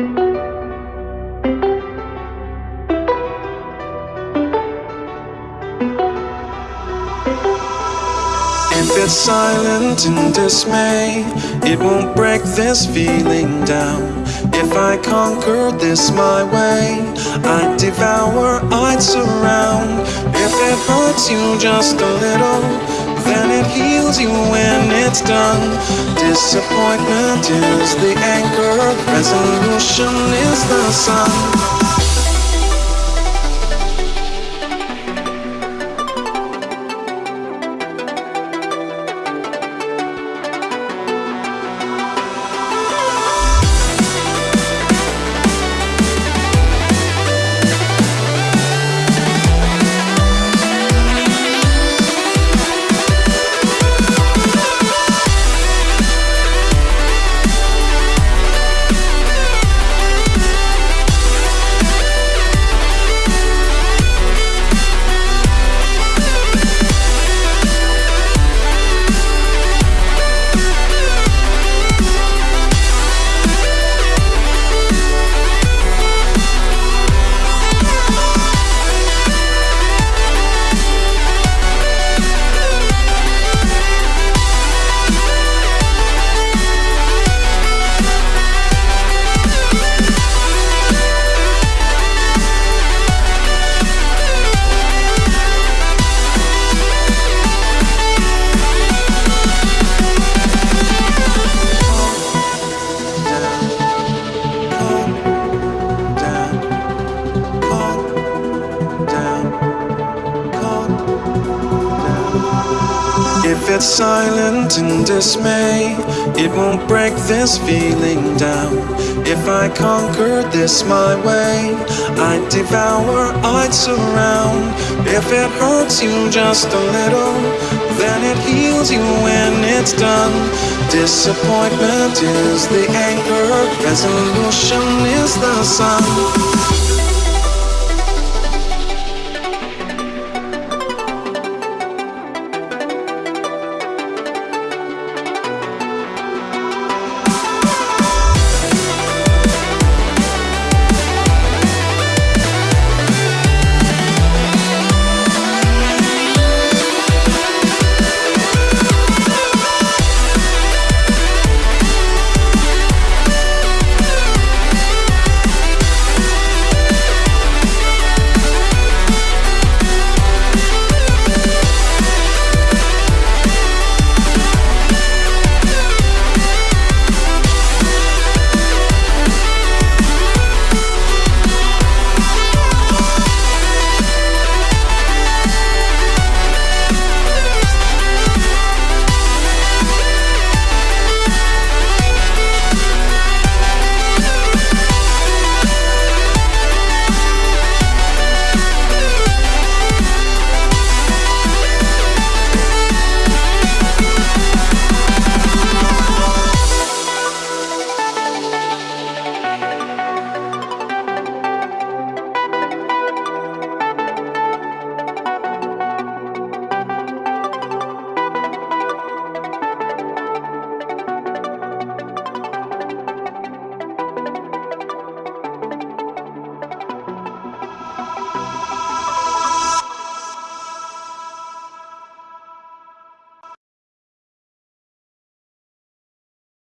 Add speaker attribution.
Speaker 1: If it's silent in dismay, it won't break this feeling down. If I conquer this my way, I'd devour, I'd surround. If it hurts you just a little, heals you when it's done. Disappointment is the anchor, resolution is the sun. If it's silent in dismay, it won't break this feeling down. If I conquer this my way, I'd devour, I'd surround. If it hurts you just a little, then it heals you when it's done. Disappointment is the anchor, resolution is the sun.